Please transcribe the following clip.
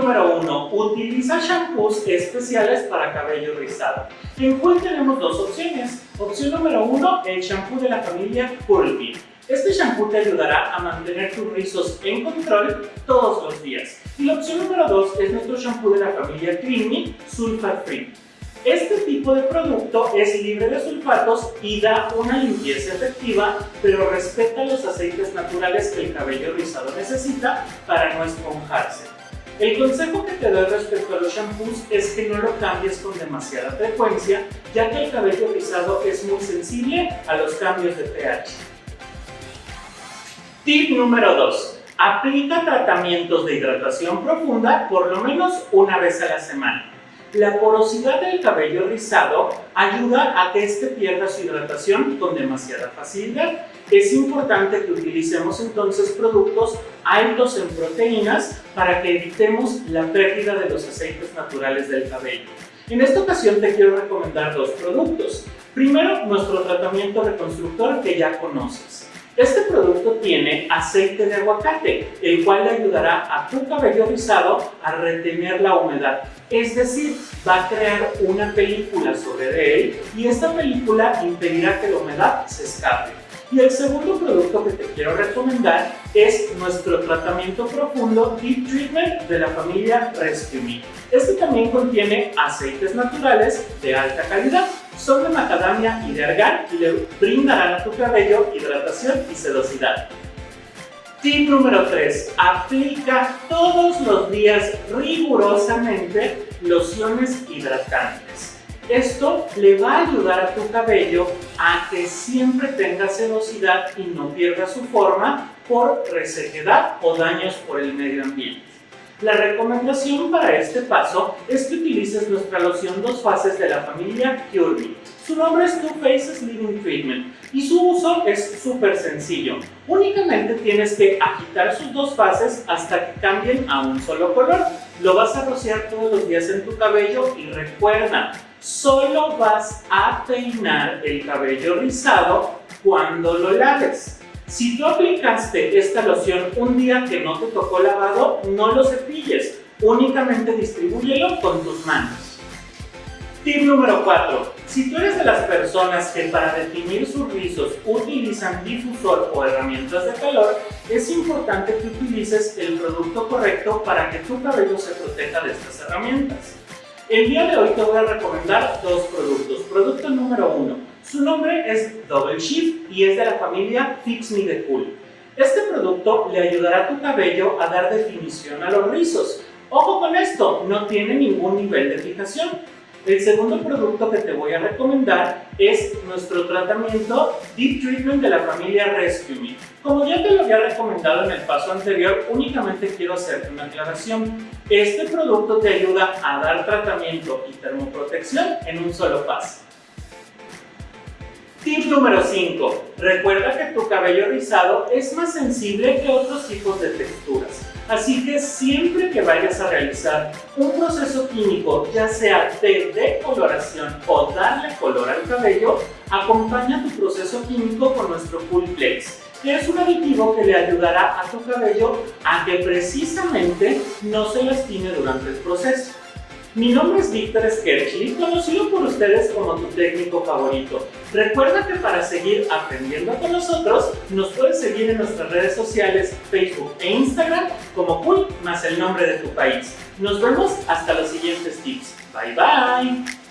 número 1. Utiliza shampoos especiales para cabello rizado. En Cool tenemos dos opciones. Opción número 1, el shampoo de la familia Curly. Este shampoo te ayudará a mantener tus rizos en control todos los días. Y la opción número 2 es nuestro shampoo de la familia Creamy Sulfat Free. Este tipo de producto es libre de sulfatos y da una limpieza efectiva, pero respeta los aceites naturales que el cabello rizado necesita para no esponjarse. El consejo que te doy respecto a los shampoos es que no lo cambies con demasiada frecuencia, ya que el cabello rizado es muy sensible a los cambios de pH. Tip número 2. Aplica tratamientos de hidratación profunda por lo menos una vez a la semana. La porosidad del cabello rizado ayuda a que éste pierda su hidratación con demasiada facilidad. Es importante que utilicemos entonces productos altos en proteínas para que evitemos la pérdida de los aceites naturales del cabello. En esta ocasión te quiero recomendar dos productos. Primero, nuestro tratamiento reconstructor que ya conoces. Este producto tiene aceite de aguacate, el cual le ayudará a tu cabello rizado a retener la humedad. Es decir, va a crear una película sobre él y esta película impedirá que la humedad se escape. Y el segundo producto que te quiero recomendar es nuestro tratamiento profundo Deep Treatment de la familia Rescue Me. Este también contiene aceites naturales de alta calidad son de macadamia y de argán y le brindarán a tu cabello hidratación y sedosidad. Tip número 3. Aplica todos los días rigurosamente lociones hidratantes. Esto le va a ayudar a tu cabello a que siempre tenga sedosidad y no pierda su forma por resequedad o daños por el medio ambiente. La recomendación para este paso es que utilices nuestra loción dos fases de la familia Cure Su nombre es Two Faces Living Treatment y su uso es súper sencillo. Únicamente tienes que agitar sus dos fases hasta que cambien a un solo color. Lo vas a rociar todos los días en tu cabello y recuerda, solo vas a peinar el cabello rizado cuando lo laves. Si tú aplicaste esta loción un día que no te tocó lavado, no lo cepilles, únicamente distribúyelo con tus manos. Tip número 4. Si tú eres de las personas que para definir sus rizos utilizan difusor o herramientas de calor, es importante que utilices el producto correcto para que tu cabello se proteja de estas herramientas. El día de hoy te voy a recomendar dos productos. Producto número 1 su nombre es Double Shift y es de la familia Fix Me The Cool. Este producto le ayudará a tu cabello a dar definición a los rizos. Ojo con esto, no tiene ningún nivel de fijación. El segundo producto que te voy a recomendar es nuestro tratamiento Deep Treatment de la familia Rescue Me. Como ya te lo había recomendado en el paso anterior, únicamente quiero hacerte una aclaración. Este producto te ayuda a dar tratamiento y termoprotección en un solo paso. Tip número 5. Recuerda que tu cabello rizado es más sensible que otros tipos de texturas. Así que siempre que vayas a realizar un proceso químico, ya sea de decoloración o darle color al cabello, acompaña tu proceso químico con nuestro Cool Flex, es un aditivo que le ayudará a tu cabello a que precisamente no se lastime durante el proceso. Mi nombre es Víctor Skerchli, conocido por ustedes como tu técnico favorito. Recuerda que para seguir aprendiendo con nosotros, nos puedes seguir en nuestras redes sociales, Facebook e Instagram como Cool más el nombre de tu país. Nos vemos hasta los siguientes tips. Bye bye.